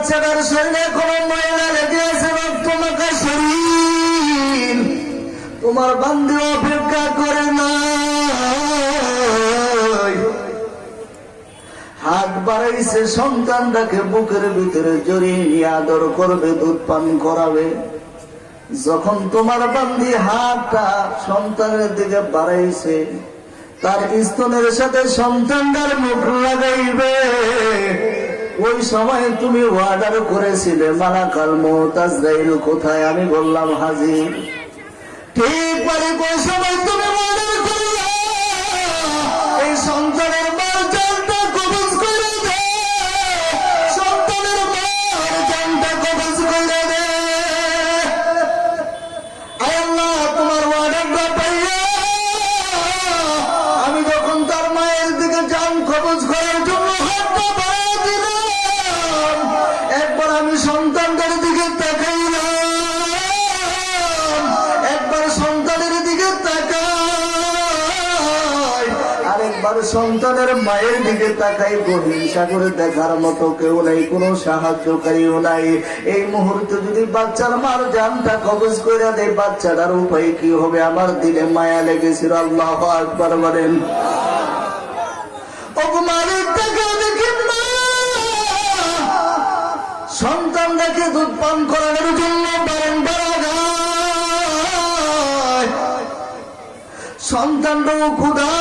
বাচ্চাটার শরীরে কোনো ময়লা লেগে আছে মাখা শরীর। তোমার বান্ধব অপেক্ষা করে না হাত বাড়াইছে, সন্তানটাকে বুকের ভিতরে জড়িয়ে নিয়ে আদর করবে, দুধ পান করাবে। যখন তোমার বান্ধি হাতটা সন্তানের দিকে বাড়াইছে, তার স্তনের সাথে সন্তানটার মুখ লাগাইবে। ওই সময় তুমি অর্ডার করেছিলে, মালাকাল মোহতাজরাইল কোথায়? আমি বললাম হাজি ঠিক পারে ওই সময় তুমি অর্ডার করলে এই সন্তানের তাকাই হিংসা করে দেখার মতো কেউ নাই, কোনো সাহায্যকারীও নাই। এই মুহূর্তে যদি বাচ্চার মার জানটা কবজ করে দেয়, বাচ্চাটার উপায় কি হবে? আমার মায়া লেগেছিল, আল্লাহ বলেন। দুধ পান করানোর জন্য সন্তানটাও ক্ষুধার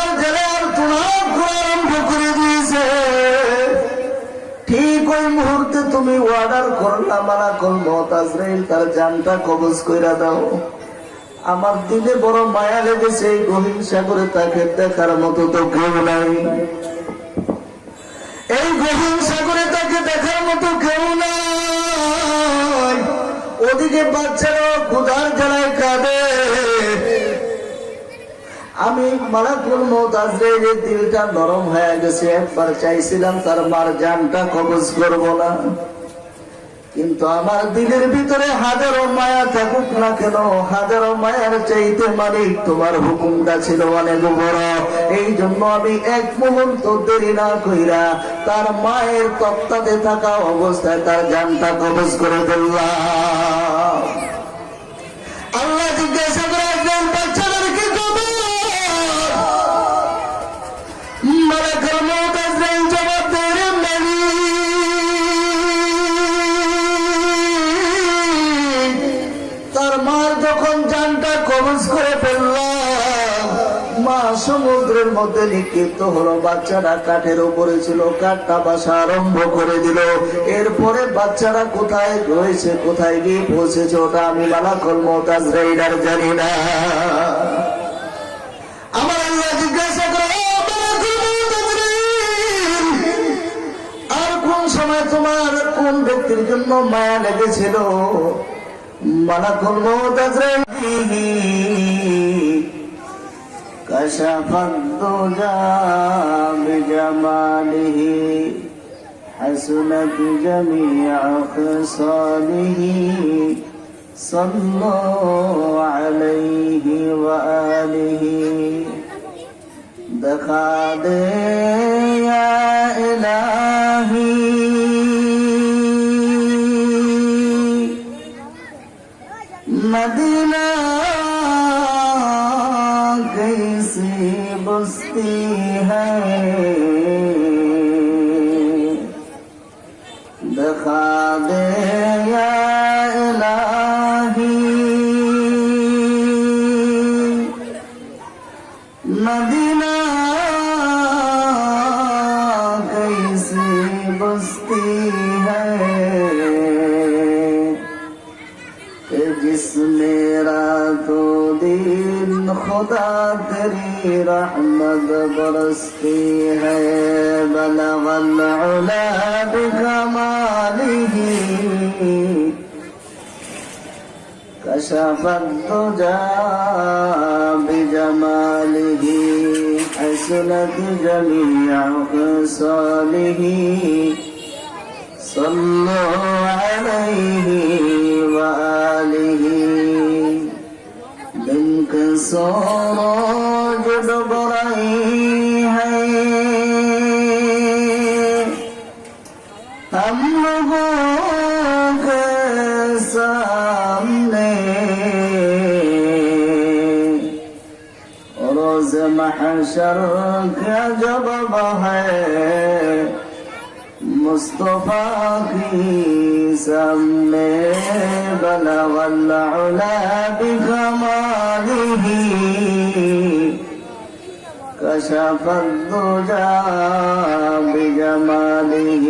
মুহূর্তে তুমি অর্ডার করলা, মানা কল মতাজরাইল তার জানটা কবজ কইরা দাও। আমার দিলে বড় মায়া লেগেছে এই গহীন সাগরে তাকে দেখার মতো তো কেউ নাই। এই গহীন সাগরে তাকে দেখার মতো কেউ নাই। ওদিকে বাচ্চারা ক্ষুধার জ্বালায় কাঁদে। আমি মালাকুল মত দিলটা নরম হয়ে গেছে, একবার চাইছিলাম তার মার জানটা কবজ করব না। কিন্তু আমার দিলের ভিতরে হাজারো মায়া থাকুক না কেন, হাজারো মায়ার চাইতে মালিক তোমার হুকুমটা ছিল অনেক বড়। এই জন্য আমি এক মুহূর্ত দেরি না কইরা তার মায়ের তত্ত্বাতে থাকা অবস্থায় তার জানটা কবজ করে ফেললাম। আল্লাহ জিজ্ঞাসা করে, একজন বাচ্চাদেরকে কবজ করে ফেললাম। মা সমুদ্রের মধ্যে নিক্ষিপ্ত হলো বাচ্চারা কাঠের উপরে ছিল কাঠটা বাসা আরম্ভ করে দিল। এরপরে বাচ্চারা কোথায় রয়েছে কোথায় গিয়ে পৌঁছেছে ওটা আমি মালাকল মতাজ রাইডার জানি না। আমার আল্লাহ জিজ্ঞাসা করে "ও মালাকুল মুতাজরিন, আর কোন সময় তোমার কোন ব্যক্তির জন্য মায়া লেগেছিল? ملك الموت أزرم كشف الدجى بجماله حسنت جميع خصاله صلوا عليه وآله دخا يا إلهي मदीना कैसी बस्ती है। خدا تیری رحمت برستی ہے بلغ العلا بکمالہ كشف الدجى بجماله حسنت جميع خصاله صلوا عليه وآله سراج دبرين है हम लोगों के सामने रोज महशर का जब है مصطفى مصطفاك سمي بلغ العلا بكماله كشف الدجى بجماله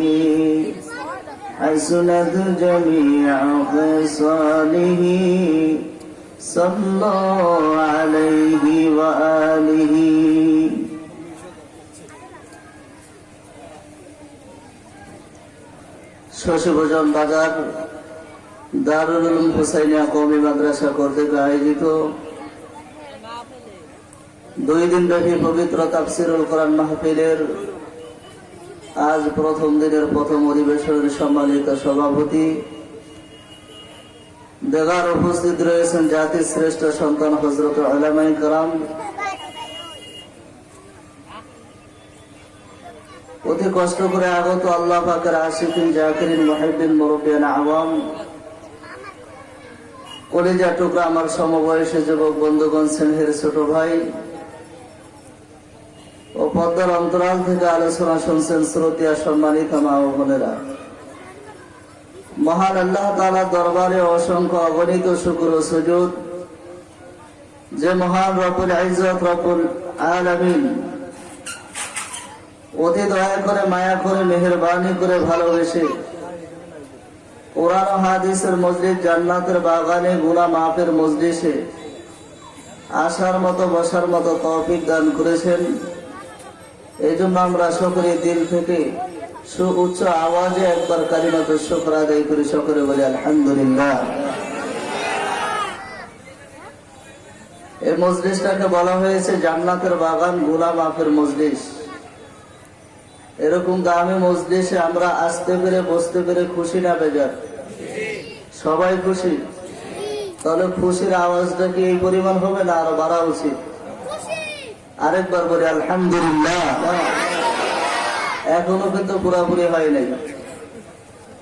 حسنت جميع خصاله. صلوا عليه وآله. শশীভোজন বাজার, দারুল উলুম হুসাইনিয়া কওমি মাদ্রাসা কর্তৃক আয়োজিত। দুই দিন ব্যাপী পবিত্র তাফসিরুল কোরআন মাহফিলের আজ প্রথম দিনের প্রথম অধিবেশনের সম্মানিত সভাপতি। দেগার উপস্থিত রয়েছেন জাতির শ্রেষ্ঠ সন্তান হজরত আলামাই কালাম অতি কষ্ট করে আগত আল্লাহ পাকের আশিকিন, জাকিরিন মহিবিন মুরব্বিয়ান, আওয়াম। কলিজা টুকরা আমার সমবয়সী যুবক বন্ধুগণ, স্নেহের ছোট ভাই। ও পদ্মার অন্তরাল থেকে আলোচনা শুনছেন শ্রোতিয়া, সম্মানিত মা ও বোনেরা। মহান আল্লাহ তালা দরবারে অসংখ্য অগণিত শুকুর সুযোগ যে মহান রপুল ইজত রপুল আলামিন অতি দয়া করে, মায়া করে, মেহরবানি করে ভালোবেসে। কোরআন হাদিসের মসজিদ জান্নাতের বাগানে গুনা মাফের মসজিদে আসার মতো, বসার মতো তৌফিক দান করেছেন। এই জন্য আমরা সকলে দিল থেকে সু উচ্চ আওয়াজে একবার কালিমাত শুক্র আদায় করি সকলে বলে, আলহামদুলিল্লাহ। এই মজলিসটাকে বলা হয়েছে জান্নাতের বাগানগুলা আফের মজলিস এরকম দামি মজলিসে আমরা আসতে পেরে, বসতে পেরে খুশি না, বেজার? সবাই খুশি? তাহলে খুশির আওয়াজটা কি এই পরিমাণ হবে না আরও বাড়া উচিত? আরেকবার বলি, আলহামদুলিল্লাহ। এখনও কিন্তু পুরাপুরি হয় নাই।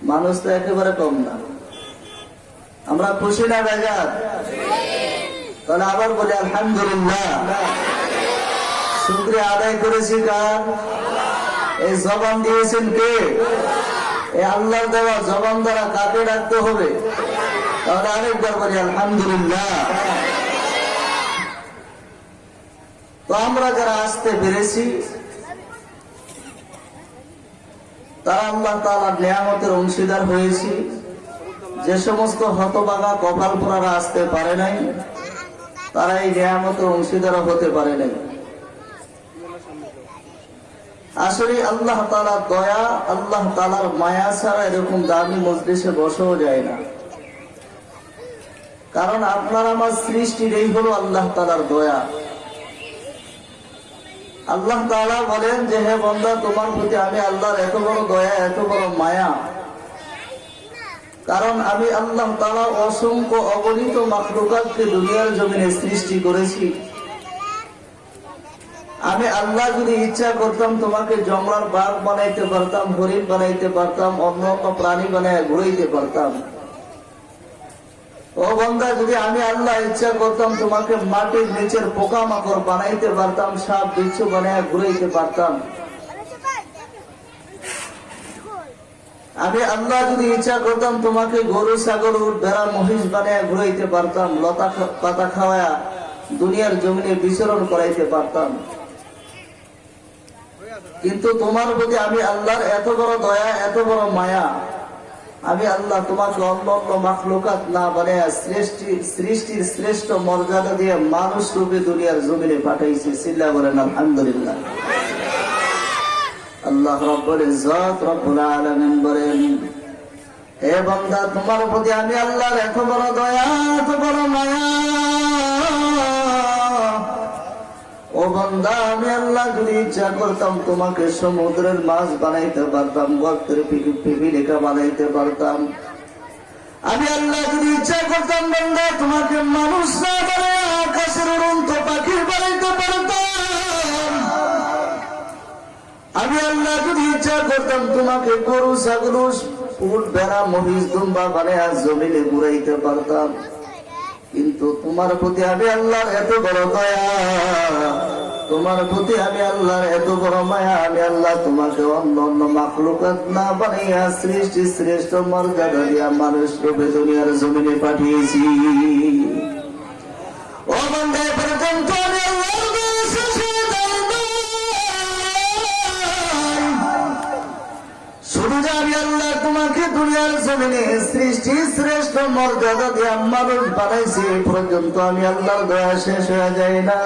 মানুষ তো একেবারে কম না। আমরা খুশি না, বেজার? তাহলে আবার বলি, আলহামদুলিল্লাহ। শুক্রিয়া আদায় করেছি কার? এই জবান দিয়েছেন কে? এই আল্লাহর দেওয়া জবান দ্বারা কাকে ডাকতে হবে? তাহলে আরেকবার বলি, আলহামদুলিল্লাহ। তো আমরা যারা আসতে পেরেছি, তারা আল্লাহ তালার নিয়ামতের অংশীদার হয়েছি। যে সমস্ত হতবাগা কপাল পোড়ারা আসতে পারে নাই, তারা এই নিয়ামতের অংশীদার হতে পারে নাই। আসলে আল্লাহ তালার দয়া, আল্লাহ তালার মায়া ছাড়া এরকম দামি মজলিসে বসেও যায় না। কারণ আপনার, আমার সৃষ্টির এই হলো আল্লাহ তালার দয়া। আল্লাহ তাআলা বলেন যে, হে বন্দা, তোমার প্রতি আমি আল্লাহর এত বড় দয়া, এত বড় মায়া। কারণ আমি আল্লাহ তালা অসংখ্য অগণিত মাখলুকাতকে দুনিয়ার জমিনে সৃষ্টি করেছি। আমি আল্লাহ যদি ইচ্ছা করতাম তোমাকে জঙ্গলার বাঘ বানাইতে পারতাম, হরিণ বানাইতে পারতাম, অন্য প্রাণী বানায় ঘুরাইতে পারতাম। ও বন্ধা, যদি আমি আল্লাহ ইচ্ছা করতাম তোমাকে মাটির নিচের পোকা মাকড় বানাইতে পারতাম, সাপ, বিচ্ছু বানায় ঘুরাইতে পারতাম। আমি আল্লাহ যদি ইচ্ছা করতাম তোমাকে গরু উট, ভেড়া, মহিষ বানায় ঘুরাইতে পারতাম, লতা পাতা খাওয়া দুনিয়ার জমিনে বিচরণ করাইতে পারতাম। কিন্তু তোমার প্রতি আমি আল্লাহর এত বড় দয়া, এত বড় মায়া। আমি আল্লাহ তোমাকে অন্য অন্য মাখলুকাত না বানিয়ে সৃষ্টি সৃষ্টির শ্রেষ্ঠ মর্যাদা দিয়ে মানুষ রূপে দুনিয়ার জমিনে পাঠাইছি। সিল্লা বলেন, আলহামদুলিল্লাহ। আল্লাহ রব্বুল ইজ্জত রব্বুল আলামিন বলেন, হে বান্দা, তোমার প্রতি আমি আল্লাহর এত বড় দয়া, এত বড় মায়া ও বান্দা, আমি আল্লাহ যদি ইচ্ছা করতাম তোমাকে সমুদ্রের মাছ বানাইতে পারতাম, গর্তের পিপিলিকা বানাইতে পারতাম। আমি আল্লাহ যদি ইচ্ছা করতাম বান্দা, তোমাকে মানুষ না বানায় আকাশের উড়ন্ত পাখির বানাইতে পারতাম। আমি আল্লাহ যদি ইচ্ছা করতাম তোমাকে গরু, ছাগল উট বেড়া মহিষ, দুম্বা বানিয়ে জমিনে ঘুরাইতে পারতাম। কিন্তু তোমার প্রতি আমি আল্লাহর এত বড় দয়া। তোমার প্রতি আমি আল্লাহর এত বড় মায়া। আমি আল্লাহ তোমাকে অন্য অন্য মাকলুকাত না বানাইয়া সৃষ্টি শ্রেষ্ঠ মর্যাদা দিয়া মানুষ রূপে দুনিয়ার জমিনে পাঠিয়েছি। ও বন্ধে দুনিয়ার জমিনে সৃষ্টি শ্রেষ্ঠ মর্যাদা দিয়ে মানুষ বানাইছি পর্যন্ত আমি আল্লাহর দয়া শেষ হয়ে যায় না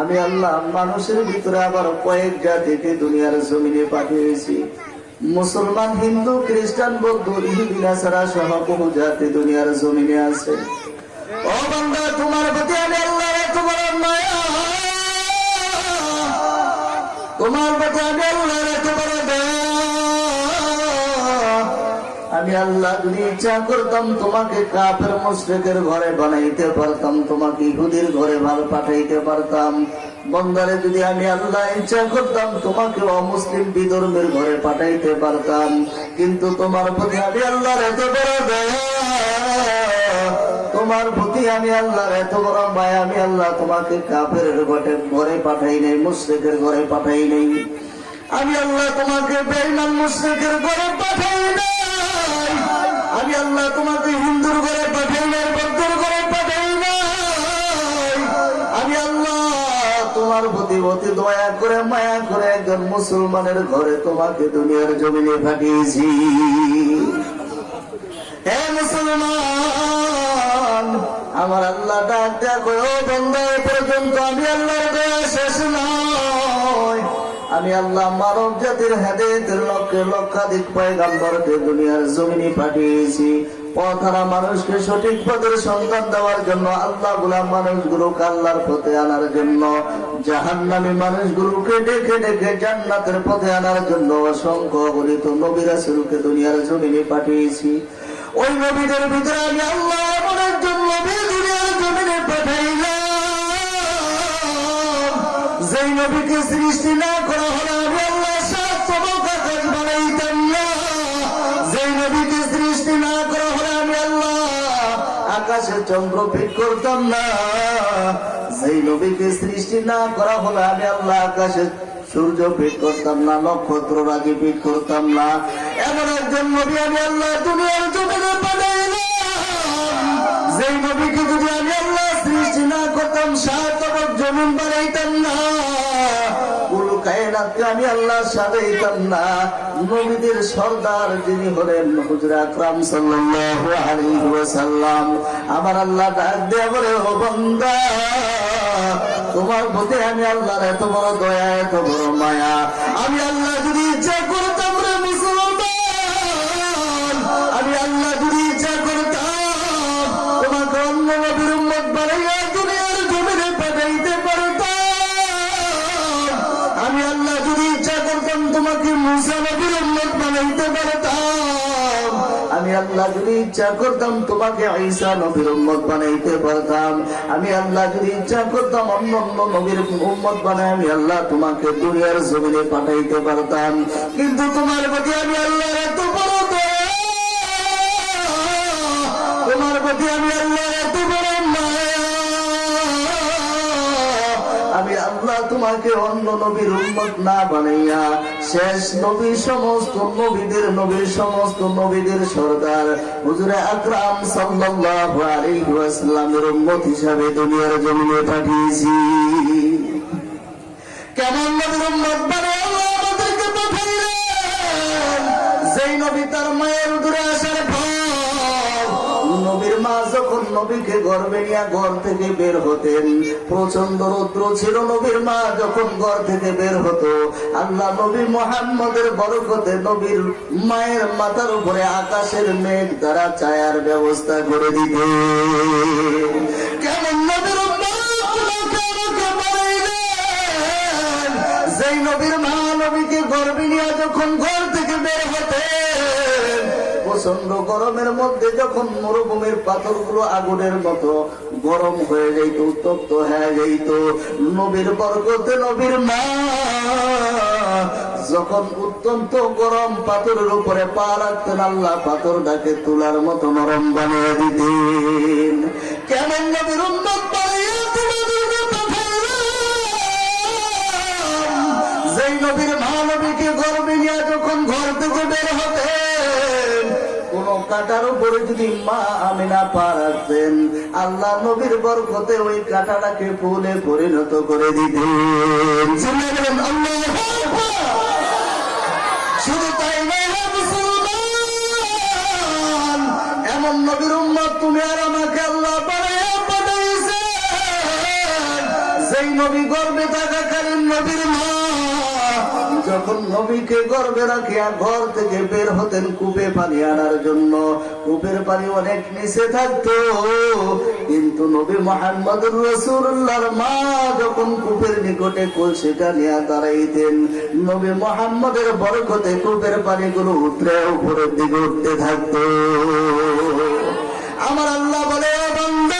আমি আল্লাহ মানুষের ভিতরে আবার কয়েক জাতিকে দুনিয়ার জমিনে পাঠিয়েছি। মুসলমান, হিন্দু, খ্রিস্টান, বৌদ্ধ ইহুদিনা ছাড়া সহ বহু জাতি দুনিয়ার জমিনে আছে। তোমার প্রতি আমি আল্লাহ মায়া। তোমার প্রতি আমি আল্লাহর এত আমি আল্লাহ যদি ইচ্ছা করতাম তোমাকে কাপের মুশ্রিকের ঘরে বানাইতে পারতাম, তোমাকে ইহুদির ঘরে ভালো পাঠাইতে পারতাম। বন্দারে যদি আমি আল্লাহ ইচ্ছা করতাম তোমাকে অমুসলিম বিধর্মের ঘরে পাঠাইতে পারতাম। কিন্তু তোমার প্রতি আমি আল্লাহর এত বড় তোমার প্রতি আমি আল্লাহর এত বড় মায়া, আমি আল্লাহ তোমাকে কাপের ঘটে ঘরে পাঠাই নাই, মুশ্রিকের ঘরে পাঠাই নাই। আমি আল্লাহ তোমাকে বেইমান মুশ্রিকের ঘরে পাঠাই নাই। আমি আল্লাহ তোমাকে হিন্দুর ঘরে পাঠাই নাই, বৌদ্ধর ঘরে পাঠাই নাই। আমি আল্লাহ তোমার প্রতি অতি দয়া করে, মায়া করে একজন মুসলমানের ঘরে তোমাকে দুনিয়ার জমিনে পাঠিয়েছি। হে মুসলমান, আমার আল্লাহ ডাক দেখো বন্ধা পর্যন্ত আমি আল্লাহর দয়া শেষ নয় আমি আল্লাহ মানব জাতির হেদায়তের লক্ষ্যে লক্ষাধিক পয়গাম্বরকে দুনিয়ার জমিনে পাঠিয়েছি। পথারা মানুষকে সঠিক পথের সন্ধান দেওয়ার জন্য আল্লাহগুলা মানুষগুলোকে আল্লাহর পথে আনার জন্য, জাহান্নামী মানুষগুলোকে ডেকে ডেকে জান্নাতের পথে আনার জন্য অসংখ্য গণিত নবীরা শুরুকে দুনিয়ার জমিনে পাঠিয়েছি। ওই নবীদের ভিতরে আমি আল্লাহ যেই নবীকে সৃষ্টি না করা হলে, আমি আল্লাহ আকাশ বানাইতাম না। যেই নবীকে সৃষ্টি না করা হলে, আমি আল্লাহ আকাশে চন্দ্র ফিট করতাম না। যেই নবীকে সৃষ্টি না করা হলে, আমি আল্লাহ আকাশে সূর্য পিট করতাম না, নক্ষত্র রাজি পিট করতাম না। এমন একজন নবী আমি আল্লাহ দুনিয়ার জমিনে পাঠাইলাম যেই নবীকে যদি না করতাম সাত জমিন বানাইতাম না। আমি আল্লাহ সাজাইতাম না। নবীদের সর্দার যিনি হলেন হুজুর আকরাম আমার আল্লাহ ডাক বলে, ও বান্দা, তোমার প্রতি আমি আল্লাহর এত বড় দয়া, এত বড় মায়া। আমি আল্লাহ যদি ইচ্ছা করতাম ইচ্ছা করতাম তোমাকে ঈসা নবীর উম্মত বানাইতে পারতাম। আমি আল্লাহ যদি ইচ্ছা করতাম অন্য অন্য নবীর উম্মত বানাই আমি আল্লাহ তোমাকে দুনিয়ার জমিনে পাঠাইতে পারতাম। কিন্তু তোমার প্রতি আমি আল্লাহ তোমাকে অন্য নবীর উন্মত না বানাইয়া শেষ নবী সমস্ত নবীদের নবীর সমস্ত নবীদের সর্দার। হুজুরে আকরাম সাল্লাল্লাহু আলাইহি ওয়াসাল্লামের উম্মত হিসাবে দুনিয়ার জমিনে পাঠিয়েছি। কেমন নবীর উম্মত আল্লাহ আমাদেরকে পাঠাইলেন? যেই নবী তার মায়ের উদরে নবীকে গর্বে নিয়ে ঘর থেকে বের হতেন। প্রচণ্ড রৌদ্র ছিল নবীর মা যখন ঘর থেকে বের হতো। আল্লাহ নবী মোহাম্মদের বরকতে নবীর মায়ের মাথার উপরে আকাশের মেঘ দ্বারা ছায়ার ব্যবস্থা করে দিতে কেমন যেই নবীর মা নবীকে গর্বে নিয়ে যখন ঘর প্রচণ্ড গরমের মধ্যে যখন মরুভূমির পাথরগুলো আগুনের মতো গরম হয়ে যাইত, উত্তপ্ত হয়ে যাইত, নবীর বরকতে নবীর মা যখন অত্যন্ত গরম পাথরের উপরে পা রাখতেন, আল্লাহ পাথরটাকে তুলার মতো নরম বানিয়ে দিতেন। কেমন নবীর উন্নত কাটার উপরে যদি মা আমিনা পা রাখতেন আল্লাহ নবীর বরকতে ওই কাটাটাকে ফুলে পরিণত করে দিতেন। বানাইয়া নবী গর্বে থাকাকালীন নবীর মা যখন নবীকে গর্বে রাখিয়া ঘর থেকে বের হতেন কূপে পানি আনার জন্য। কূপের পানি অনেক নিচে থাকতো। কিন্তু নবী মোহাম্মদ রসুল্লাহর মা যখন কূপের নিকটে কলসিটা নিয়ে দাঁড়াইতেন, নবী মোহাম্মদের বরকতে কূপের পানিগুলো উতরে উপরের দিকে উঠতে থাকতো। আমার আল্লাহ বলে, "ও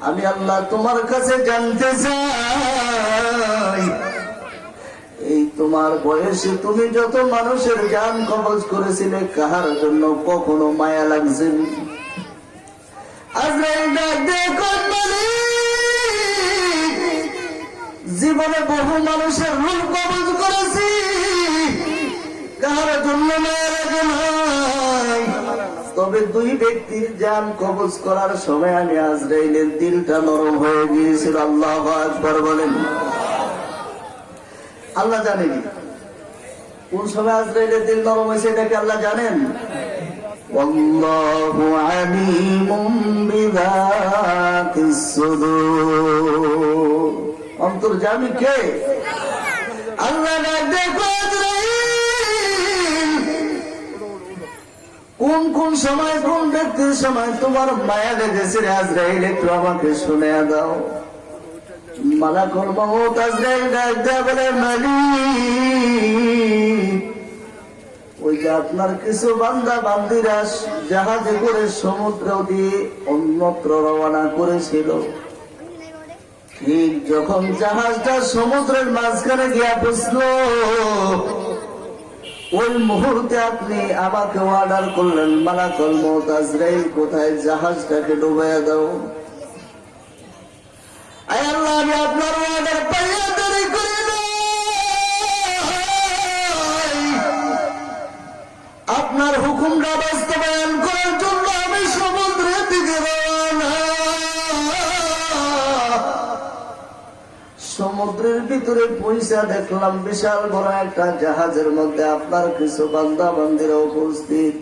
আমি আল্লাহ তোমার কাছে জানতে চাই। এই তোমার বয়সে তুমি যত মানুষের জান কবজ করেছিলে কাহার জন্য কখনো মায়া লাগছে আজরাইল ডাক দিয়ে কয়, "মালিক, জীবনে বহু মানুষের রূপ কবজ করেছি। কাহার জন্য মায়া লাগে নাই তবে দুই ব্যক্তির যান কবজ করার সময় আমি আজরাইলের দিলটা নরম হয়ে গিয়েছিল। আল্লাহ আকবর বলেন। আল্লাহ জানেন। কোন সময় আজরাইলের দিল নরম হয়েছে এটাকে আল্লাহ জানেন? অন্তর্জামী কে? আল্লাহ দেখো আজরাইল। কোন কোন সময় কোন ব্যক্তির সময় তোমার মায়া রে আজরাইল, একটু আমাকে শুনে দাও। মালাকুল মহত আজরাইল ডাক বলে, মালিক, ওই যে আপনার কিছু বান্দা বান্দিরা জাহাজে করে সমুদ্র দিয়ে অন্যত্র রওনা করেছিল। ঠিক যখন জাহাজটা সমুদ্রের মাঝখানে গিয়া বসল ওই মুহূর্তে আপনি আমাকে অর্ডার করলেন, মালাকল মতাজরাইল কোথায়? জাহাজটাকে ডুবাইয়া দাও। আল্লাহ, আমি আপনার অর্ডার পাইয়া দেরি করি আপনার হুকুমটা বাস্তবায়ন করার জন্য সমুদ্রের ভিতরে পয়সা দেখলাম বিশাল বড় একটা জাহাজের মধ্যে আপনার কিছু বান্দা বান্দিরা উপস্থিত।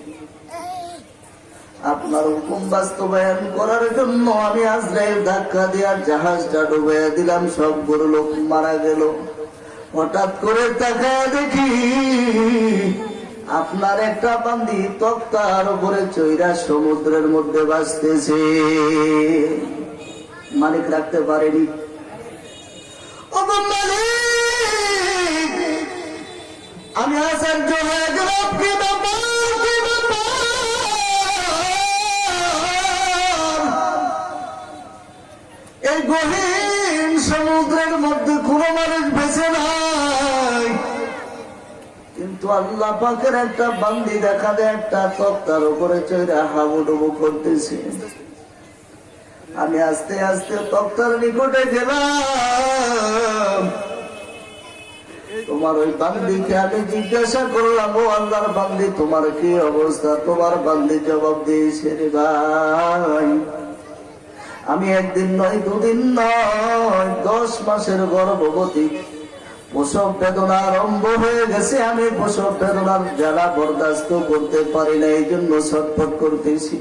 আপনার হুকুম বাস্তবায়ন করার জন্য আমি আজরাইল ধাক্কা দিয়া জাহাজটা ডুবাইয়া দিলাম সবগুলো লোক মারা গেল। হঠাৎ করে তাকায় দেখি আপনার একটা বান্দি তক্তার উপরে চৈরা সমুদ্রের মধ্যে বাঁচতেছে মালিক রাখতে পারেনি। আমি আচার্য হয়ে এই গহীন সমুদ্রের মধ্যে কোনো মানুষ বেঁচে নাই। কিন্তু আল্লাহ পাকের একটা বান্দি দেখা দেয়, একটা তক্তার উপরে চৈরা হাবুডুবু করতেছে। আমি আস্তে আস্তে তক্তার নিকটে গেলাম। তোমার ওই বান্দিকে আমি জিজ্ঞাসা করলাম, ও আল্লাহর বান্দি, তোমার কি অবস্থা? তোমার বান্দি জবাব দিয়েছে রে ভাই। আমি একদিন নয়, দুদিন নয়, দশ মাসের গর্ভবতী। প্রসব বেদনা আরম্ভ হয়ে গেছে, আমি প্রসব বেদনার জ্বালা বরদাস্ত করতে পারি না এই জন্য ছটফট করতেছি।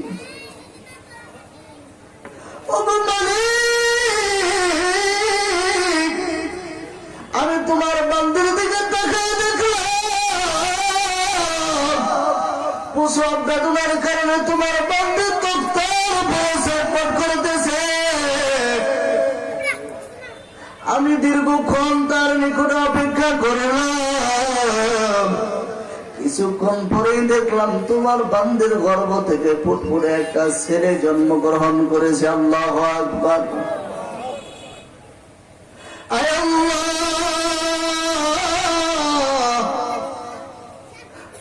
আমি তোমার দিকে দেখলাম। বেদনার কারণে তোমার করতেছে। আমি দীর্ঘক্ষণ তার নিকট অপেক্ষা করলাম। কিছুক্ষণ পরেই দেখলাম তোমার বান্দের গর্ভ থেকে ফুটফুটে একটা ছেলে জন্মগ্রহণ করেছে। আল্লাহ আকবর।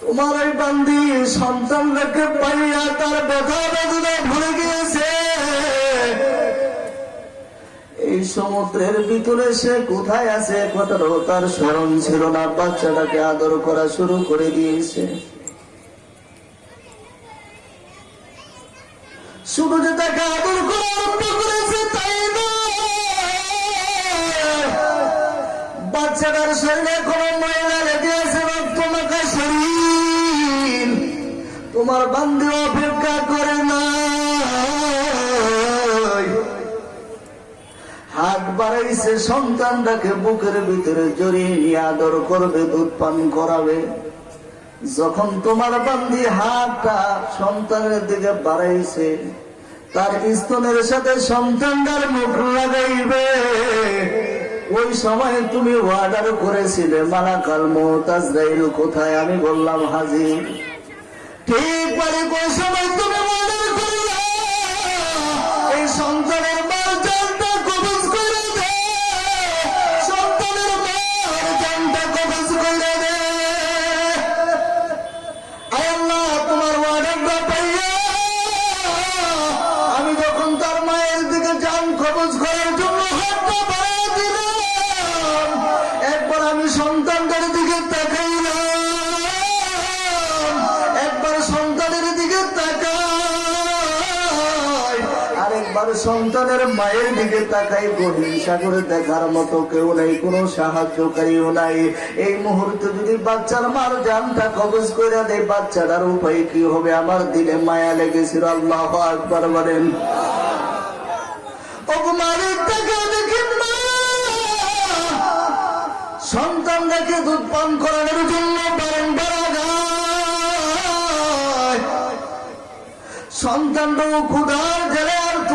তোমার এই বান্দি সন্তানটাকে পাইয়া তার ব্যথা বেদনা ভরে গিয়েছে সমুদ্রের ভিতরে সে কোথায় আছে? কথাটাও তার স্মরণ ছিল না। বাচ্চাটাকে আদর করা শুরু করে দিয়েছে। বাড়াইছে সন্তানটাকে বুকের ভিতরে জড়িয়ে নিয়ে আদর করবে, দুধ পান করাবে। যখন তোমার বান্দি হাতটা সন্তানের দিকে বাড়াইছে, তার স্তনের সাথে সন্তানটার মুখ লাগাইবে। ওই সময় তুমি অর্ডার করেছিলে, মালাকাল মোহতাজরাইল কোথায়? আমি বললাম, হাজির। ঠিক পারে কোন সময় তুমি অর্ডার করলে। এই সন্তানের আরেকবার সন্তানের মায়ের দিকে তাকাই গভীর সাগরে দেখার মতো কেউ নাই, কোনো সাহায্যকারীও নাই। এই মুহূর্তে যদি বাচ্চার মার জানটা কবজ করে দেয়, বাচ্চাটার উপায় কি হবে? আমার দিলে মায়া লেগেছিল, আল্লাহ একবার বলেন। টাকা দেখে দুধ পান করানোর জন্য সন্তানটাও ক্ষুধার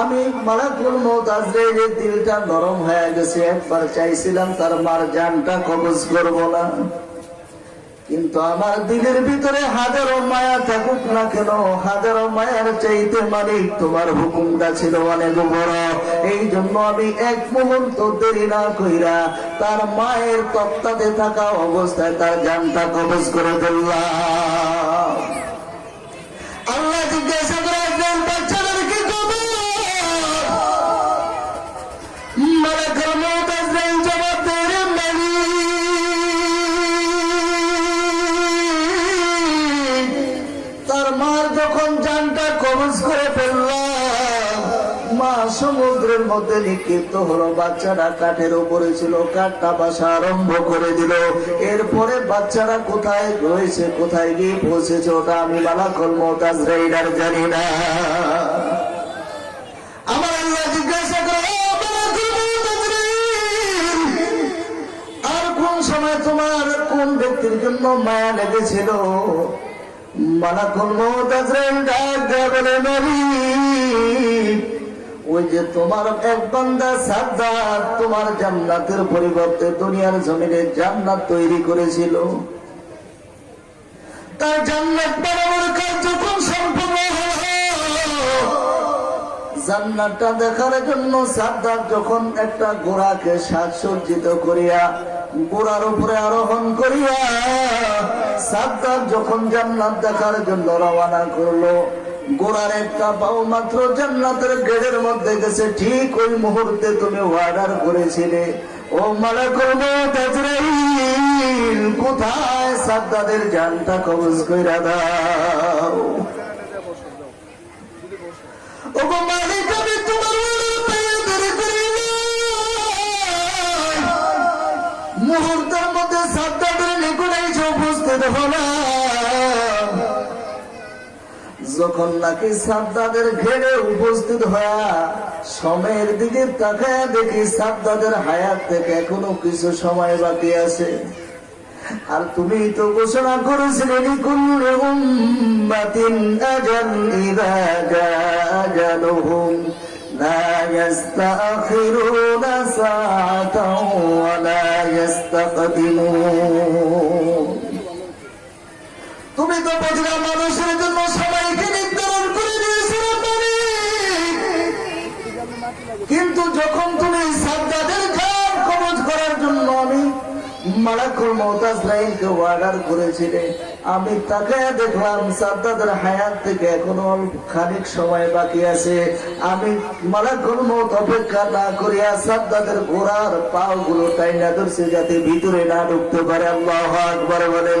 আমি মালাকুল মত দিলটা নরম হয়ে গেছে। একবার চাইছিলাম তার মার জানটা কবজ করব না। কিন্তু আমার দিলের ভিতরে হাজারো মায়া থাকুক না কেন, হাজারো মায়ার চাইতে মালিক তোমার হুকুমটা ছিল অনেক বড়। এই জন্য আমি এক মুহূর্ত দেরি না কইরা তার মায়ের তত্ত্বাতে থাকা অবস্থায় তার জানটা কবজ করে দিলাম সমুদ্রের মধ্যে নিক্ষিপ্ত হলো বাচ্চারা কাঠের উপরে ছিল কাঠটা বাসা আরম্ভ করে দিল। এরপরে বাচ্চারা কোথায় রয়েছে কোথায় গিয়ে পৌঁছেছে ওটা আমি মালাকল মতাজ রাইডার জানি না। আমার আল্লাহ জিজ্ঞাসা করে "ও মালাকুল মুতাজরিন, আর কোন সময় তোমার কোন মায়া লেগেছিল? বলে মালিক ওই যে তোমার এক বান্দা সাদ্দার তোমার জান্নাতের পরিবর্তে দুনিয়ার জমিনে জান্নাত তৈরি করেছিল। তার জান্নাত বানানোর কাজ যখন সম্পূর্ণ জান্নাতটা দেখার জন্য সাদ্দার যখন একটা ঘোড়াকে সাজসজ্জিত করিয়া ঘোড়ার উপরে আরোহণ করিয়া সাদ্দার যখন জান্নাত দেখার জন্য রওনা করল গোড়ার একটা পাও মাত্র জান্নাতের গেড়ের মধ্যে গেছে। ঠিক ওই মুহূর্তে তুমি অর্ডার করেছিলে। ও মালাকুল কোথায় সাদ্দাদের জানটা কবজ কইরা দাও? যখন নাকি সাদ্দাদের ঘেরে উপস্থিত হয়ে সময়ের দিকে তাকায় দেখি সাদ্দাদের হায়াত থেকে এখনও কিছু সময় বাকি আছে। আর তুমি তো ঘোষণা করেছিলে লিকুল্লি উম্মাতিন আজাল জাআ আজালুহুম লা ইস্তাখিরুনা সাআতাও ওয়া লা ইস্তাকদিমুন তুমি তো প্রতিটা মানুষের জন্য সবাইকে নির্ধারণ করে দিয়েছিলে মালিক। কিন্তু যখন তুমি সাদ্দাদের জান কবজ করার জন্য আমি আমি তাকে দেখলাম সাদ্দাদের হায়াত থেকে এখনও খানিক সময় বাকি আছে। আমি মালাকুল মৌত অপেক্ষা না করিয়া সাদ্দাদের ঘোড়ার পাও গুলো টাইনা ধরছে যাতে ভিতরে না ঢুকতে পারে। আল্লাহ আকবার বলেন।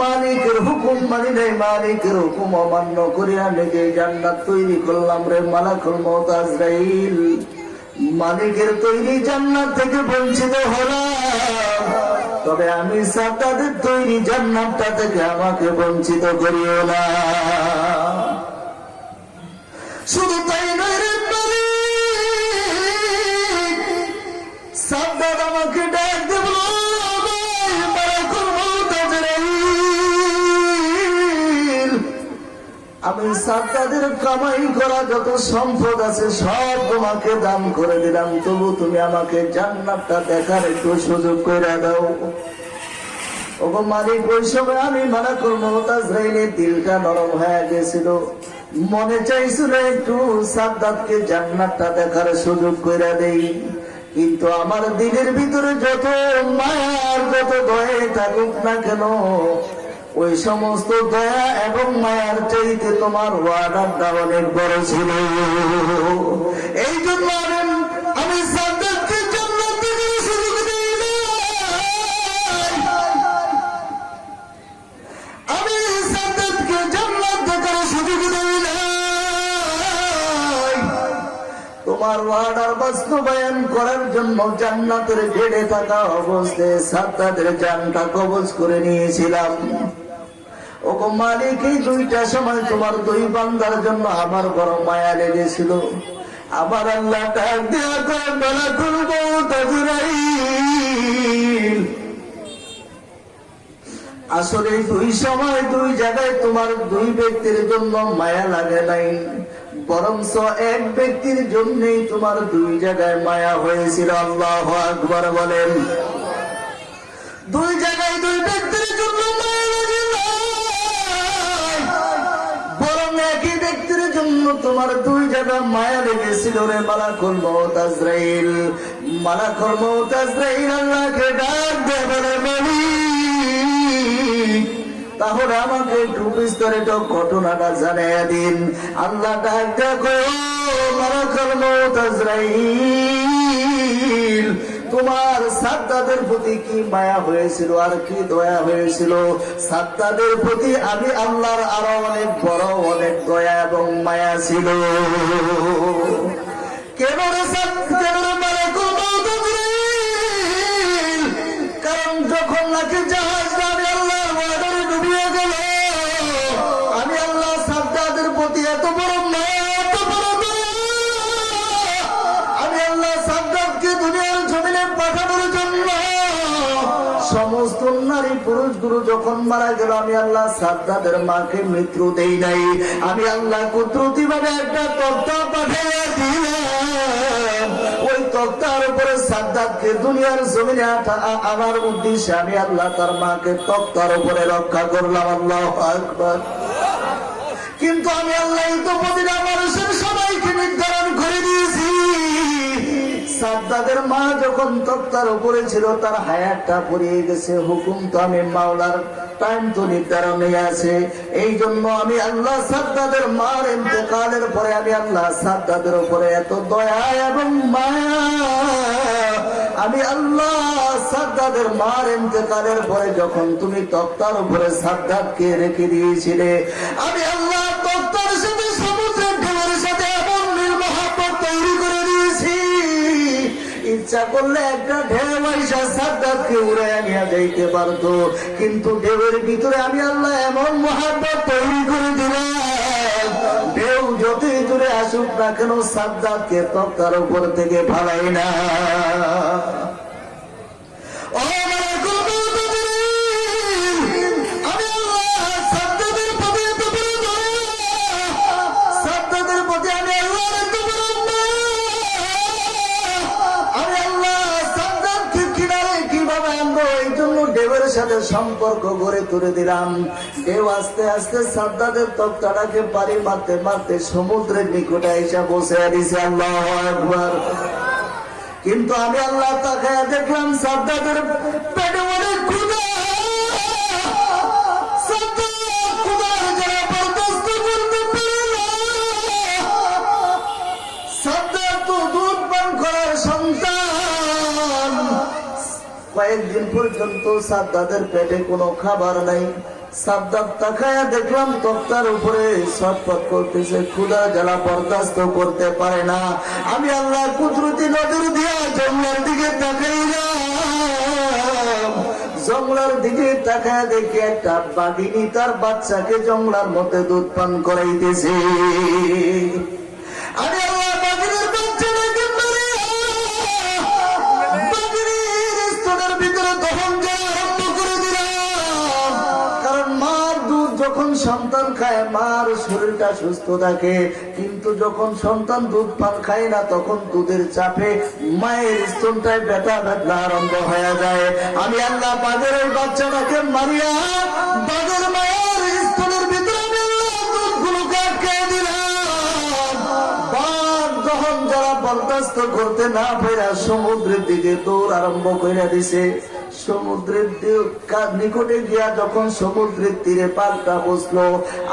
মালিকের হুকুম মানি নাই, মালিকের হুকুম অমান্য করিয়া নিজে জান্নাত তৈরি করলাম রে মালাকুল মউত মালিকের তৈরি জান্নাত থেকে বঞ্চিত হলাম। তবে আমি সাদ্দাদের তৈরি জান্নাতটা থেকে আমাকে বঞ্চিত করিও না। শুধু তাই নয় রে মালিক সাদ্দাদ আমাকে ডাক আমি সাদ্দাদের কামাই করা যত সম্পদ আছে সব তোমাকে দান করে দিলাম। তবু তুমি আমাকে জান্নাতটা দেখার একটু সুযোগ করে দাও। মালিক, ওই সময় আমি মানা করব দিলটা নরম হয়ে গেছিল। মনে চাইছিল একটু সাদ্দাতকে জান্নাতটা দেখার সুযোগ করে দেই। কিন্তু আমার দিলের ভিতরে যত মায়ার যত দয়ে থাকুক না কেন ওই সমস্ত দয়া এবং মায়ার চাইতে তোমার ওয়ার্ডারটা অনেক বড় ছিল। এই জন্য আমি জান্নাতের গেড়ে থাকা অবস্থায় সাদ্দাদের জানটা কবজ করে নিয়েছিলাম। আসলে দুই সময় দুই জায়গায় তোমার দুই ব্যক্তির জন্য মায়া লাগে নাই। বরঞ্চ এক ব্যক্তির জন্যই তোমার দুই জায়গায় মায়া হয়েছিল। আল্লাহ আকবর বলেন। দুই জায়গায় দুই ব্যক্তির জন্য তোমার দুই জায়গা মায়া লেগেছিল রে মালাকুল মৌত আজরাইল। মালাকুল মৌত আজরাইল আল্লাহকে ডাক দে বলে তাহলে আমাকে একটু বিস্তারিত ঘটনাটা জানাইয়া দিন। আল্লাহ ডাক দেখো মালাকুল মৌত আজরাইল তোমার সাদ্দাদের প্রতি কি মায়া হয়েছিল? আর কি দয়া হয়েছিল? সাদ্দাদের প্রতি আমি আল্লাহর আরও অনেক বড়, অনেক দয়া এবং মায়া ছিল। কেন কেন যখন মারা গেল, আমি আল্লাহ সাদ্দাদের মাকে মৃত্যু দেই নাই। আমি আল্লাহ কুদরতি একটা তত্ত্ব পাঠিয়ে ওই তক্তার রক্ষা করলাম। আল্লাহ কিন্তু আমি আল্লাহ তো প্রতিটা মানুষের সাদ্দাদের মা যখন তক্তার উপরে ছিল, তার হায়াতটা পড়িয়ে গেছে। হুকুম তো আমি মাওলার টাইম তো নির্ধারণে আছে। এই জন্য আমি আল্লাহ সাদ্দাদের মার ইন্তেকালের পরে আমি আল্লাহ সাদ্দাদের উপরে এত দয়া এবং মায়া, আমি আল্লাহ সাদ্দাদের মার ইন্তেকালের পরে যখন তুমি তক্তার উপরে সাদ্দাদকে রেখে দিয়েছিলে, আমি আল্লাহ ইচ্ছা করলে একটা ঢেউ আইসা সাদ্দাতকে উড়াইয়া নিয়ে যাইতে পারতো। কিন্তু ঢেউয়ের ভিতরে আমি আল্লাহ এমন মহাব্বত তৈরি করে দিলাম। ঢেউ যতই দূরে আসুক না কেন সাদ্দাতকে তক্তার উপর থেকে ফালাই না। সম্পর্ক গড়ে তুলে দিলাম। কেউ আস্তে আস্তে সাদ্দাদের তক্তাটাকে পারি মারতে মারতে সমুদ্রের নিকটে এসে বসে দিছে আল্লাহ কিন্তু আমি আল্লাহ তাকে দেখলাম সাদ্দাদের কয়েকদিন পর্যন্ত সাদ্দাদের পেটে কোনো খাবার নাই। সাদ্দাদ দেখলাম তক্তার উপরে করতেছে বরদাস্ত করতে পারে না। আমি আল্লাহ কুদরতি নজর দিয়া জঙ্গলার দিকে তাকাইলাম। জঙ্গলার দিকে তাকায় দেখি একটা বাঘিনী তার বাচ্চাকে জঙ্গলার মধ্যে দুধ পান করাইতেছে। আমি যখন সন্তান খায়, মার শরীরটা সুস্থ থাকে, কিন্তু যখন সন্তান দুধ পান খায় না, তখন দুধের চাপে মায়ের স্তনটায় ব্যথা ব্যথা আরম্ভ হয়ে যায়। আমি আল্লাহ ওই বাচ্চাটাকে মারিয়া বাগের মায়ের স্তনের ভিতরে যারা বরদাস্ত করতে না পেরা সমুদ্রের দিকে দৌড় আরম্ভ করে দিছে সমুদ্রের নিকটে গিয়া যখন সমুদ্রের তীরে পাল্টা বসল,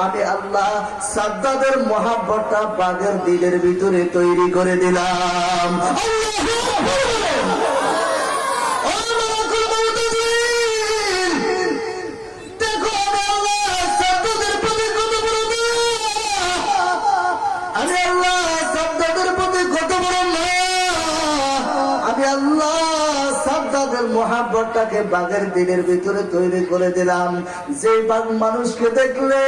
আমি আল্লাহ সাদ্দাদের মহাব্বতটা বাঘের দিলের ভিতরে তৈরি করে দিলাম। মহাব্বতটাকে বাঘের দিনের ভিতরে তৈরি করে দিলাম। যে বাঘ মানুষকে দেখলে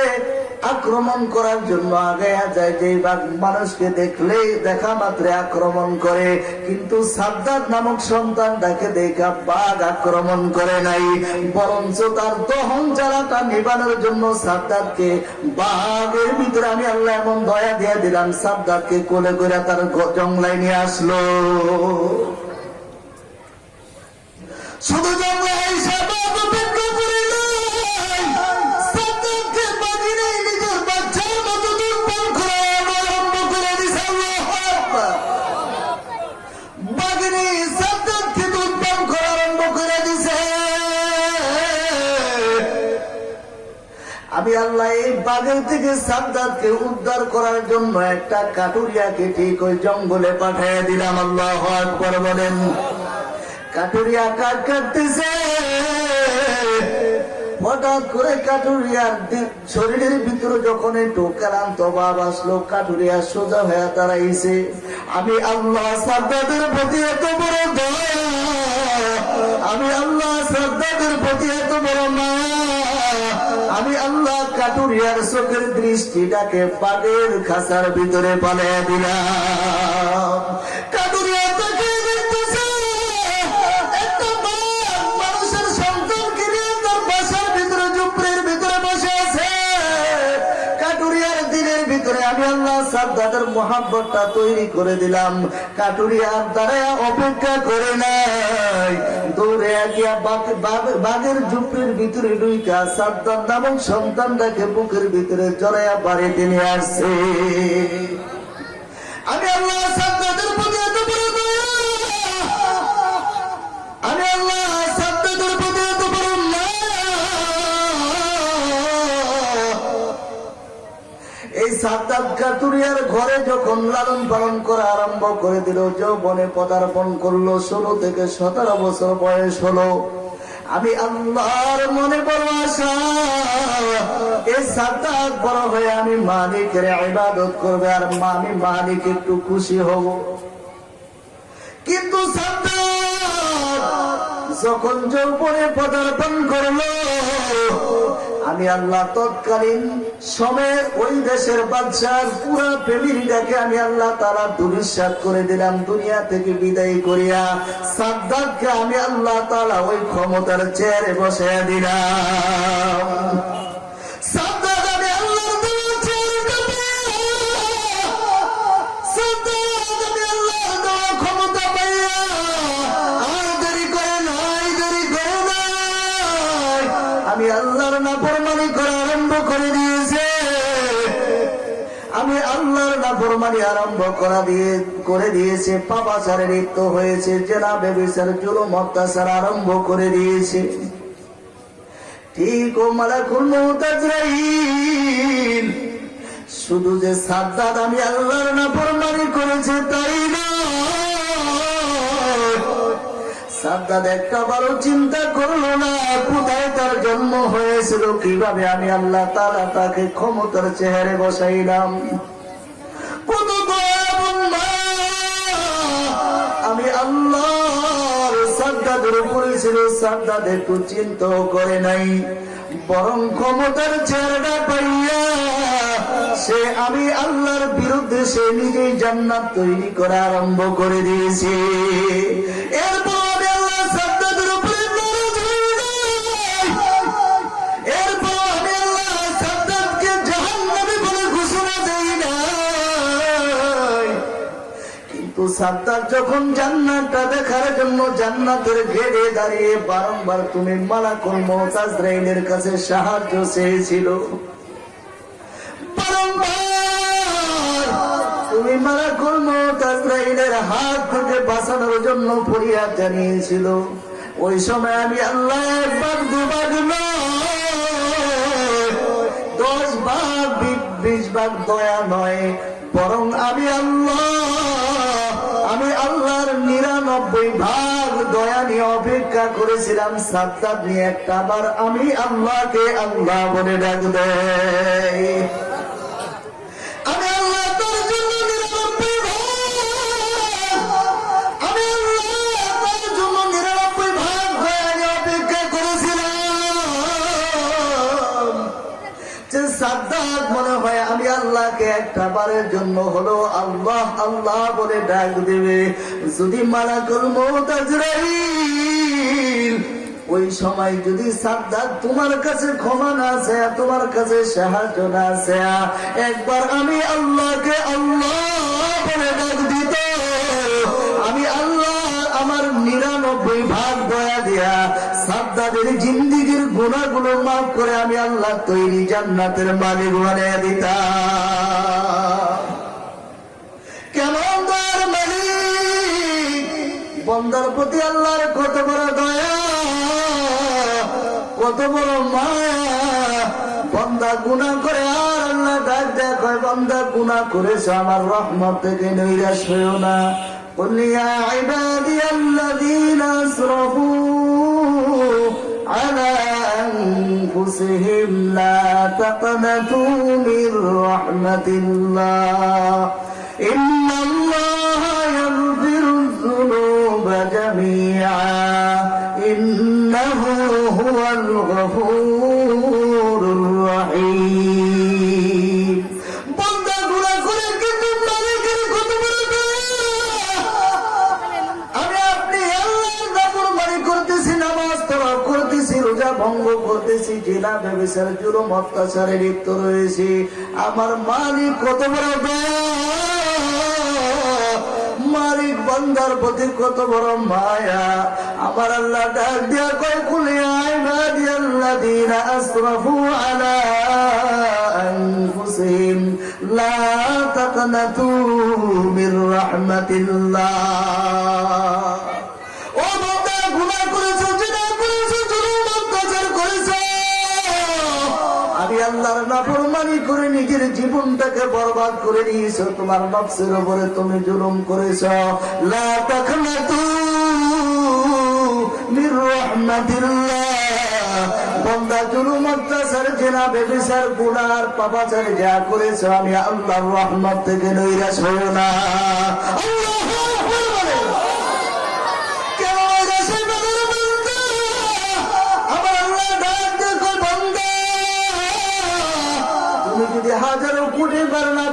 আক্রমণ করার জন্য আগে যায়, যে বাঘ মানুষকে দেখলে দেখা মাত্রে আক্রমণ করে। কিন্তু সাদ্দাদ নামক সন্তানটাকে দেখা বাঘ আক্রমণ করে নাই। বরঞ্চ তার দহন জ্বালাটা নিবানোর জন্য সাদ্দাদকে বাঘের ভিতরে আমি আল্লাহ এমন দয়া দিয়ে দিলাম সাদ্দাদকে কোলে করে তার জংলায় নিয়ে আসলো। শুধু এসে বাঘ অপেক্ষা করে দিছে আমি আল্লাহ এই বাঘের থেকে সাদ্দাদকে উদ্ধার করার জন্য একটা কাটুরিয়াকে ঠিক ওই জঙ্গলে পাঠিয়ে দিলাম, আল্লাহ আকবার বলেন। কাটুরিয়া কাঠ কাটতেছে। হঠাৎ করে কাটুরিয়ার শরীরের ভিতরে যখন একটু ক্লান্ত ভাব আসলো, কাটুরিয়া সোজা হয়ে দাঁড়াইছে। আমি আল্লাহ সাদ্দাদের প্রতি এত বড় দয়া, আমি আল্লাহ সাদ্দাদের প্রতি এত বড় মায়া, আমি আল্লাহ কাটুরিয়ার চোখের দৃষ্টিটাকে বাগের খাসার ভিতরে পালিয়ে দিলাম। কাটুরিয়া সাদ্দাদের মোহাব্বতটা তৈরি করে দিলাম। কাটুরিয়ার দ্বারা অপেক্ষা করে নাই। দৌড়ে গিয়া বাঘ- বাঘ- বাঘের ঝুপড়ির ভিতরে ডুইকা সাদ্দার নামক সন্তানটাকে বুকের ভিতরে জড়াইয়া বাড়িতে নিয়ে আসছে। আমি আল্লাহ সাদ্দাদের প্রতি এত বড়। আমি আল্লাহ এই সাদ্দাত কাতুরিয়ার ঘরে যখন লালন পালন করা আরম্ভ করে দিল, যৌবনে পদার্পণ করল, ষোলো থেকে সতেরো বছর বয়স হলো। আমি আল্লাহর মনে বড় আশা এই সাদ্দাত বড় হয়ে আমি মালিকের ইবাদত করবে আর আমি মালিক একটু খুশি হব। কিন্তু সাদ্দাত যখন যৌবনে পদার্পণ করল আমি আল্লাহ তৎকালীন সময়ের ওই দেশের বাদশার পুরা ফ্যামিলিটাকে আমি আল্লাহ তারা দুরিশ্বাস করে দিলাম, দুনিয়া থেকে বিদায় করিয়া সাদ্দারকে আমি আল্লাহ তালা ওই ক্ষমতার চেয়ারে বসে দিলাম। নাফরমানি আরম্ভ করা দিয়ে, করে দিয়েছে। পাপাচারে লিপ্ত হয়েছে জেনা বেবিচার জুলুম অত্যাচার আরম্ভ করে দিয়েছে। ঠিক ও মালাকুল মউত শুধু যে সাদ্দাত আমি আল্লাহর নাফরমানি করেছে তাই না একটা বারো চিন্তা করল না, কোথায় তার জন্ম হয়েছিল, কীভাবে আমি আল্লাহ তালা তাকে ক্ষমতার চেহারে বসাইলাম। আমি আল্লাহর উপরে ছিল চিন্তাও করে নাই। বরং ক্ষমতার চেহারা পাইয়া সে আমি আল্লাহর বিরুদ্ধে সে নিজেই জান্নাত তৈরি করা আরম্ভ করে দিয়েছে। এরপর সাদ্দাত যখন জান্নাতটা দেখার জন্য জান্নাতের ঘেরে দাঁড়িয়ে বারংবার তুমি মালাকুল মৌতাজরাইলের কাছে সাহায্য চেয়েছিল। তুমি মালাকুল মৌতাজরাইলের হাত থেকে বাঁচানোর জন্য ফরিয়াদ জানিয়েছিল। ওই সময় আমি আল্লাহ একবার দুবার দশ ভাগ বিশ ভাগ দয়া নয়, বরং আমি আল্লাহ নিরানব্বই ভাগ দয়া নিয়ে অপেক্ষা করেছিলাম সাদ্দাত নিয়ে একটা আবার আমি আল্লাহকে আল্লাহ বলে ডাক দেয় আল্লাহকে একটা বারের জন্য হলো আল্লাহ আল্লাহ বলে ডাক দেবে। যদি মালাকুল করব ওই সময় যদি সাদ্দার তোমার কাছে ক্ষমা না আছে তোমার কাছে সাহায্য না আছে একবার আমি আল্লাহকে আল্লাহ বলে ডাক সাদ্দাদের জিন্দিগির গুণাগুলো মাফ করে আমি আল্লাহ তৈরি জান্নাতের মালিক বানিয়ে দিতাম কেমন দয়ার মালিক বন্দার প্রতি আল্লাহর কত বড় দয়া কত বড় মায়া বন্দা গুণা করে আর আল্লাহ ডাক দেখ বন্দা গুণা করেছে আমার রহমত থেকে নৈরাশ হয়েও না قل يا عبادي الذين اسرفوا على أنفسهم لا تقنطوا من رحمة الله. إن الله يغفر الذنوب جميعا. إنه هو الغفور ভঙ্গ করতেছি জেলা ব্যবসার জুলুম অত্যাচারে লিপ্ত রয়েছে। আমার মালিক কত বড় মালিক বন্দার প্রতি কত বড় মায়া? আমার আল্লাহ ডাক দিয়া কয়, কুলি আইবাদি আল্লাযীনা আসরাফু আলা আনফুসিহিম, লা তাকনাতু মির রাহমাতিল্লাহ। আল্লাহর নাফরমানি করে নিজের জীবনটাকে বরবাদ করে নিয়েছো তোমার নফসের উপরে তুমি জুলুম করেছ। আমি আল্লাহর রহমত থেকে নৈরাশ হই না। হাজারো কোটি বার না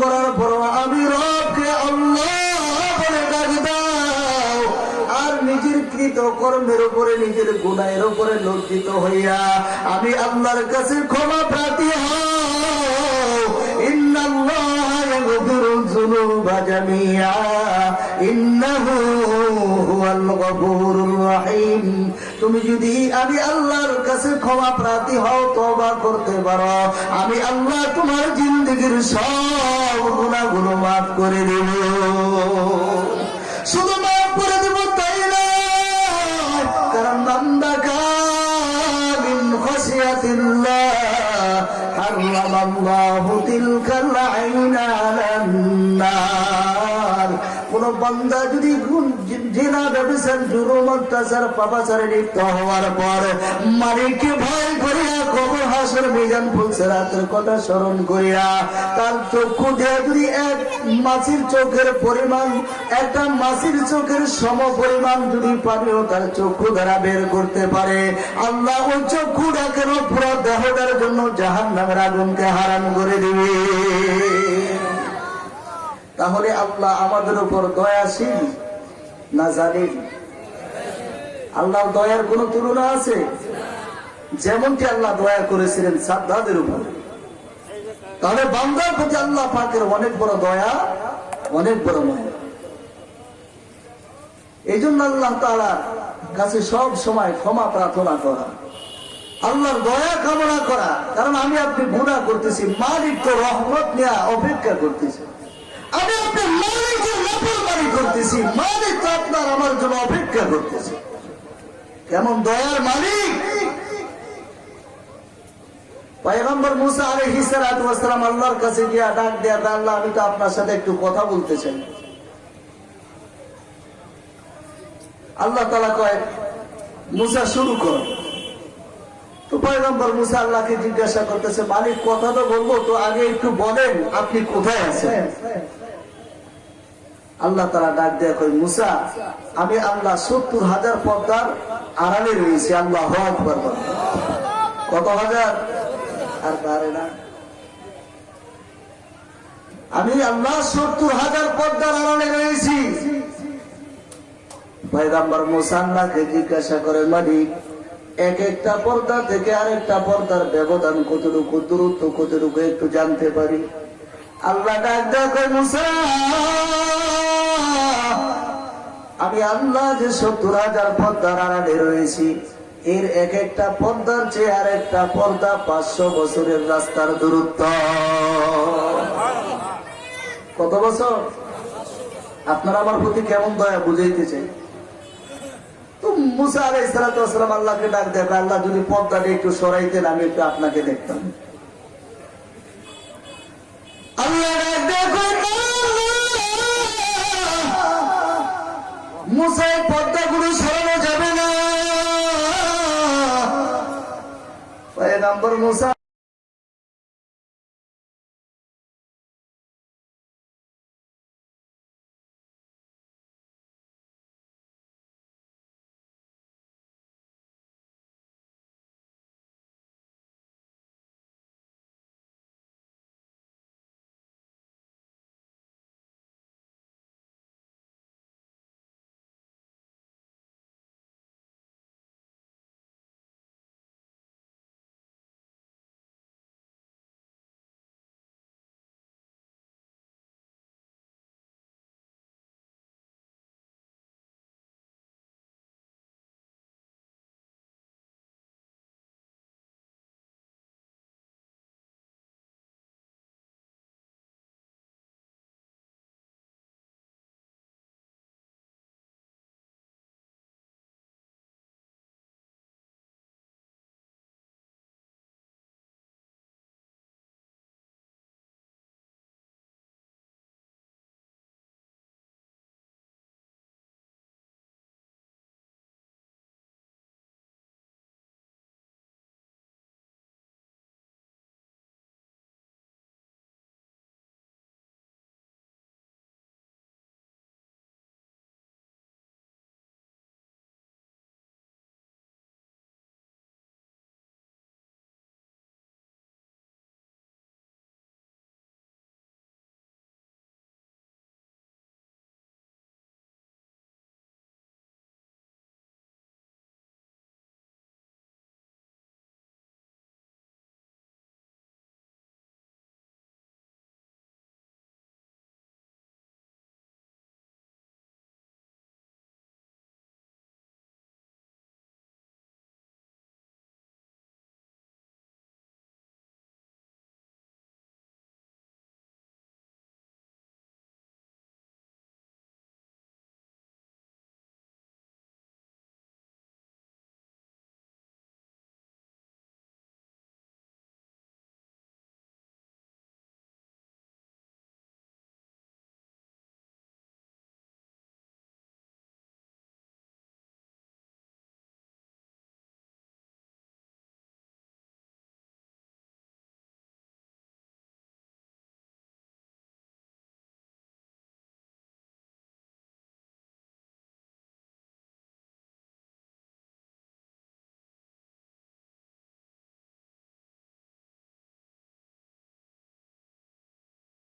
করার পর আমি রবকে নিজের কর্মের উপরে, নিজের গুণায়ের উপরে লজ্জিত হইয়া আমি আল্লাহর কাছে ক্ষমা প্রার্থী হও। ইন্নাল্লাহ ইয়াগফিরু যুনুবা জামিআ ইন্নাহু হুয়াল গফুরুর রহিম তুমি যদি আমি আল্লাহর কাছে ক্ষমা প্রার্থী হও তওবা করতে পারো আমি আল্লাহ তোমার জিন্দগির সব গুনাহগুলো মাফ করে দেব শুধু মাফ করে দেব তাই না কারণ বান্দা কামিন খসিয়াতিল্লাহ حرم الله تلك العين على النار কোন বান্দা যদি গুণ- জেনা ব্যবসার অত্যাচার পাপাচারে লিপ্ত হওয়ার পর মালিককে ভয় করিয়া কবর হাসর মিজান ফুলসেরাতের কথা স্মরণ করিয়া তার চক্ষু দিয়ে যদি এক মাছির চোখের পরিমাণ, একটা মাছির চোখের সম পরিমাণ যদি পানিও তার চক্ষু দ্বারা বের করতে পারে, আল্লাহ ওই চক্ষুটা কেন পুরো দেহটার জন্য জাহান নামের আগুনকে করে দিবে? তাহলে আল্লাহ আমাদের উপর দয়াশীল না জানেন আল্লাহ দয়ার কোন তুলনা আছে? যেমনটি আল্লাহ দয়া করেছিলেন সাদ্দাদের উপর। তাহলে বান্দার প্রতি আল্লাহ পাকের অনেক বড় দয়া, অনেক বড় মায়া। এই জন্য আল্লাহ তালার কাছে সব সময় ক্ষমা প্রার্থনা করা, আল্লাহর দয়া কামনা করা। কারণ আমি আপনি গুণা করতেছি, মালিক তো রহমত নেওয়া অপেক্ষা করতেছি। আমি আপনি মালিকের নাফরমানি করতেছি, মালিক তো আপনার আমার জন্য অপেক্ষা করতেছে। কেমন দয়ার মালিক? পয়গম্বর মুসা আল্লাহর কাছে গিয়া ডাক দেয়া আমি তো আপনার সাথে একটু কথা বলতে চাই। আল্লাহ তালা কয়, মুসা, শুরু কর। তো পয়গম্বর মুসা আল্লাহকে জিজ্ঞাসা করতেছে, মালিক, কথা তো বলব, তো আগে একটু বলেন, আপনি কোথায় আছেন? আল্লাহ তারা ডাক দেয়া কই মুসা, আমি আল্লাহ সত্তর হাজার পদ্মার আড়ালে রয়েছি, আল্লাহ বলেন। কত হাজার? আর পারে না। আমি আল্লাহ সত্তর হাজার পদ্মার আড়ালে রয়েছি। পয়গাম্বর মুসান্নাকে জিজ্ঞাসা করে, মালিক, এক একটা পর্দা থেকে আরেকটা পর্দার ব্যবধান কতটুকু, দূরত্ব কতটুকু একটু জানতে পারি? আল্লাহ আমি আল্লাহ যে সত্তর হাজার পর্দার আড়ালে রয়েছি, এর এক একটা পদ্মার চেয়ে আর একটা পর্দা পাঁচশো বছরের রাস্তার দূরত্ব। কত বছর? আপনারা আমার প্রতি কেমন দয়া বুঝাইতে চাই? তো মুসা আলাই সালাতাম আল্লাহকে ডাক দেবে আল্লাহ, যদি পর্দাটা একটু সরাইতেন, আমি একটু আপনাকে দেখতাম। মুসাই পর্দাগুলো সরানো যাবে না। নম্বর মুসা